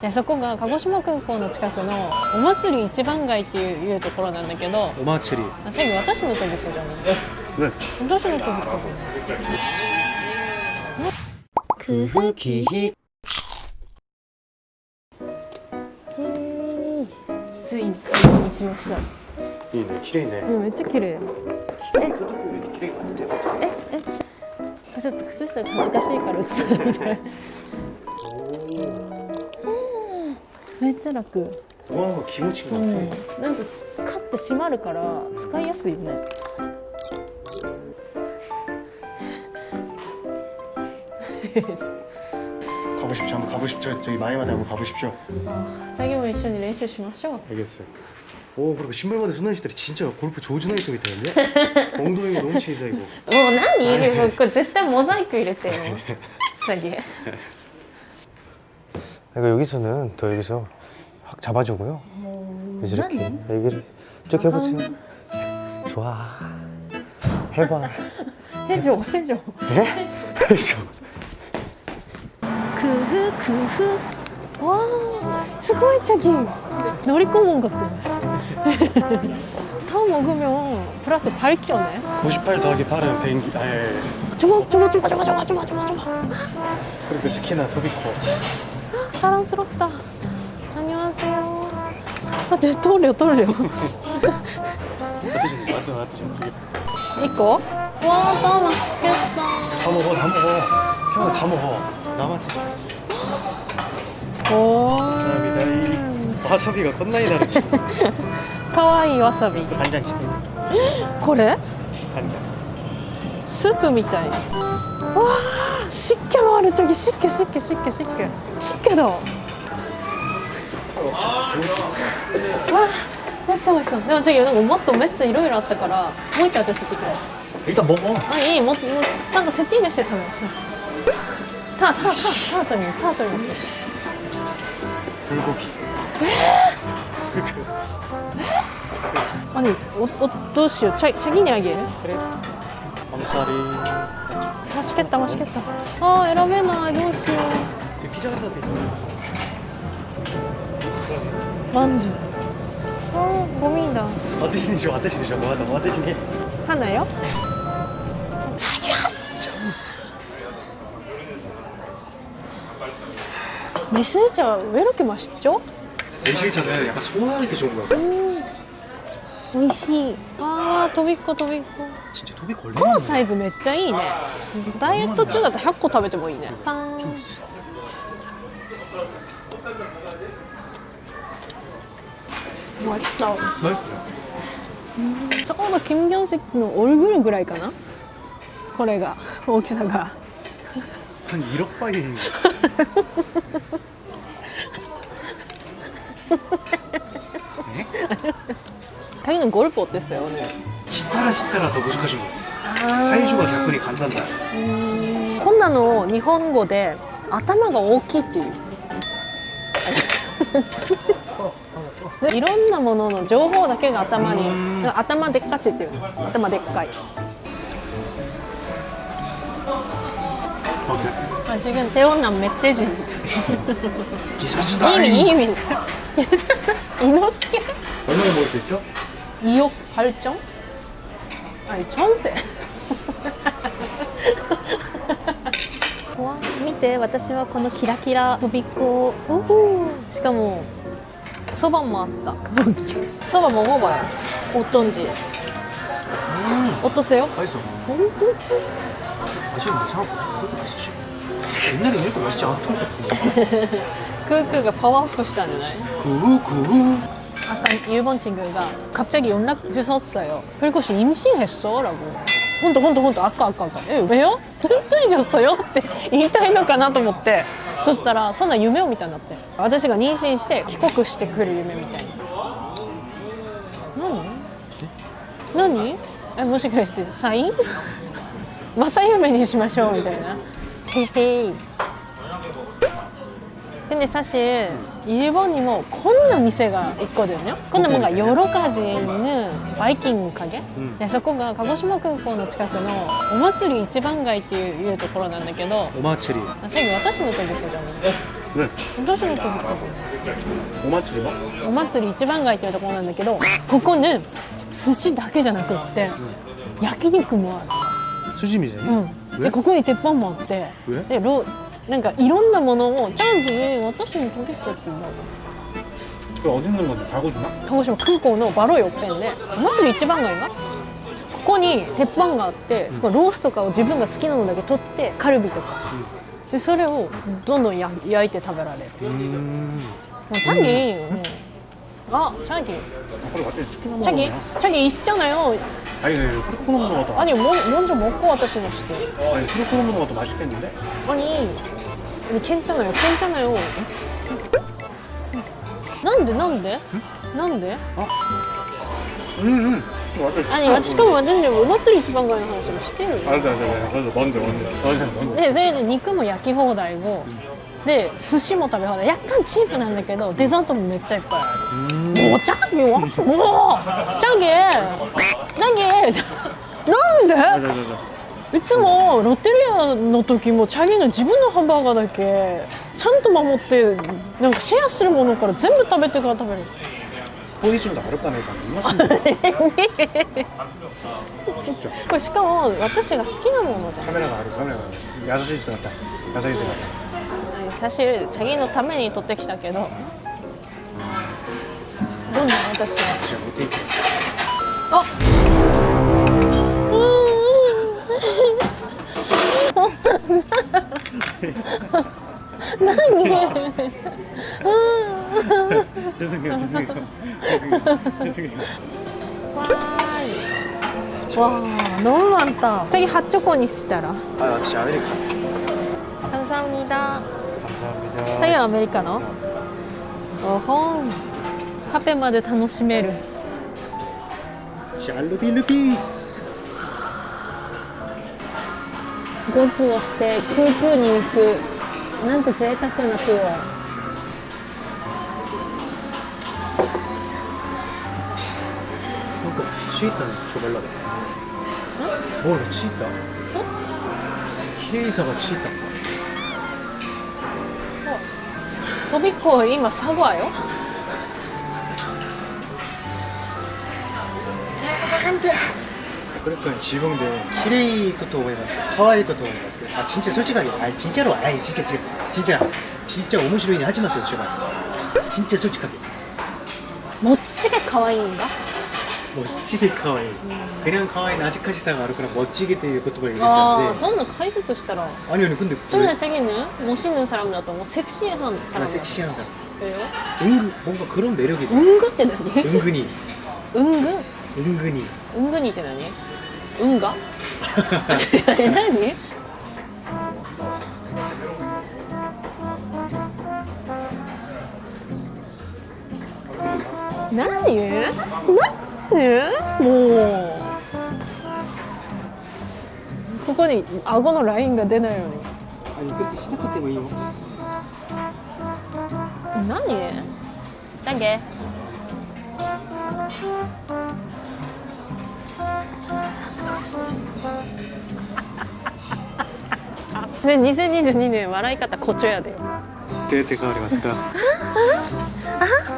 でそこが鹿児島空港の近くのお祭り一番街っていういうところなんだけどお祭り。あ違う私のとびっじゃない？え私のとびっこくふきひついに確認しました。いいね綺麗ね。めっちゃ綺麗ええちょっと靴下恥ずかしいから映みたいでめっちゃ楽ご飯が気持ちいいな、うんなんかカッて閉まるから使いやすいね 가고 싶죠 한번 가고 싶죠 저기 마이마다 한번 가보십시오 자기も一緒に練習しましょう 알겠어요 오 그리고 신발마다 소년시들이 진짜 골프 조준하게 좀 있다는데 엉덩이가 너무 치이다 이거 もう何もうこれ絶対モザイク入れてよ자기 그러니까 여기서는 더 여기서 확 잡아주고요. 뭐, 이제 이렇게 얘기를 쭉 해보세요. 좋아. 해봐. 해줘 해줘. 네? 해줘. 그흐 그흐. 와 스고이 차기. 놀이공원 같다 더 먹으면 플러스 발 키웠나요? 98 더하기 8은 100... 아, 예. 주먹 주먹 주먹 주먹 주먹 주먹 주먹. 그리고 스키나 도비코. 사랑스럽다. 待って通るよ通るよ。一個？わあましけた。卵卵今日の卵生しけおおわさびがこんなになる。可愛いわさび。これ？スープみたい。わあ湿気もある。ちょぎ湿気湿気湿気湿気。湿気だ。わあめっちゃ美味しそうでも저기なんかもっとめっちゃいろいろあったからもう一回私行ってきます 일단 먹어 あいいもっともうちゃんとセッティングして食べましょうタタタタートにタートにましょ 불고기 う아니 어, 어, どうしようチャチャギにあげる 그래 엄살이 맛있겠다 맛있겠다 아選べないどうしよ 저 피자 갖다 대 う まんじゅうあーゴミだ 어떠신지 좀 어떠신지 좀 뭐하다 뭐 어떠신지 하나요? 매실차 왜 이렇게 맛있죠? 매실차는 약간 소화할 때 좋은 거야 음, 美味しいあーとびっことびっこ 진짜 도비 こ 걸리는 のサイズめっちゃいいねダイエット中だったら100個食べてもいいねパーン 주스 美味しそう 맛있어요 ちょうど金魚石のオルグルぐらいかなこれが大きさが 한 1억 바이 자기는 골프 어땠어요 오늘? 시타라 시타라 더 무식하신 것 같아 사이즈가逆に 간단다 うんこんなの日本語で頭が大きいっていう いろんなものの情報だけが頭に頭でっかちっていう頭でっかい。自分手女めって人。みたいな意味。意味。伊之助？いよはるちゃん？あれチョンセ見て私はこのキラキラ飛びっこしかも そばもあったそば먹어봐요 어떤지 어떠세요? 맛있어 맛있는데 생각보다 그렇게 맛있지 옛날에 이렇게 맛있지 않았던 것 같은데 크크가 파워업 시다잖아요 구구 아까 일본 친구가 갑자기 연락 주셨어요. 그리고시 임신했어? 라고. 혼도 혼도 혼도 아까 아까 아까. 에, 왜요? 뚱뚱해졌어요?って言いたいのかなと思って。 そしたらそんな夢を見たんだって。私が妊娠して帰国してくる夢みたいな。何？何？えもしかしてサイン？正夢にしましょうみたいな「へへい」でねサシ。 일본이も こんな店が 있거든요. 근데 뭔가 여러 가지 있는 바이킹 가게? 음. でそこが鹿児島空港の近くのお祭り一番街っていういうところなんだけど 오마츠리 あ最後私のとびっこじゃない 왜? 私の時か 오마츠리마? お祭り一番街っていうところなんだけどここね寿司だけじゃなくって焼肉もあ 수심이잖아 る、うん、でここに鉄板もあってえでロ なんかいろんなものを「チャンギー私に取りってって言うんだ 그 어디 있는 건데? 가고지마? 鹿児島空港のバロイペンでお祭り一番街がここに鉄板があってそこロースとかを自分が好きなのだけ取ってカルビとかでそれをどんどんや焼いて食べられる 음 もうチャ ギ、うん、あチャギ 그래 완전 스키나 자기 자기 있잖아요. 아니 크로코노 먹는 것도 아니 뭐, 먼저 먹고私のして. 아니 크로코노 먹는 것도 맛있겠는데? 아니 아니 괜찮아요. 괜찮아요. 난데 난데? 난데? 응응 완전 아니しかも私お祭り一番街の話もしてるよ。 알았어 알았어 알았어 뭔데 뭔데 뭔데 뭔데 でそれで肉も焼き放題後 で寿司も食べ放題。やっかんチープなんだけどデザートもめっちゃいっぱいある。もうチャーギーもうチャーギチャーギなんで？いつもロッテリアの時もチャーギの自分のハンバーガーだけちゃんと守ってなんかシェアするものから全部食べてから食べる。こういうあるかねえかいます。これしかも私が好きなものじゃん。カメラがあるカメラがある。優しい姿。優しい姿。같다 サシチャギのために取ってきたけどどんな私は 진짜 못해 있지 あ何 죄송해요 죄송해요 죄송해요 죄송해요 와 너무 많다 저기 핫초코にしたら 아 역시 아메리카 감사합니다 チャイアアメリカのおほんカフェまで楽しめるチャルピルピースゴクをして空空に行くなんて贅沢な空かチータにちょベラだよ。おい、チータ。ケイさんがチータ。飛び越え今サワよ 그러니까 지붕대 키레이도 또 보이봤어 카와이도 또 보이봤어 아 진짜 솔직하게 아 진짜로 아이 진짜 진짜 진짜 진짜 오모시로이니 하지 마세요 제발 진짜 솔직하게 もっちが可愛いん だ 멋지게 카와이 그냥 카와이는 아직까지 사가 아르거나 멋지게 또いう 言葉を入れ 아 たんで そんな解説したら 아니 아니 근데 そんなチャギね멋있는 사람だともうセクシー한 그 사람 섹시한 사람 왜요? 은근 뭔가 그런 매력이 있다 은근って何 은근히 은근? 은근히 은근히って何은가? え何何 え？ー、もう。ここに顎のラインが出ないように。あ肉ってしなくてもいいよ。何？じゃんけ ね、二千二十二年笑い方こちょやで。どって変わりますか？あ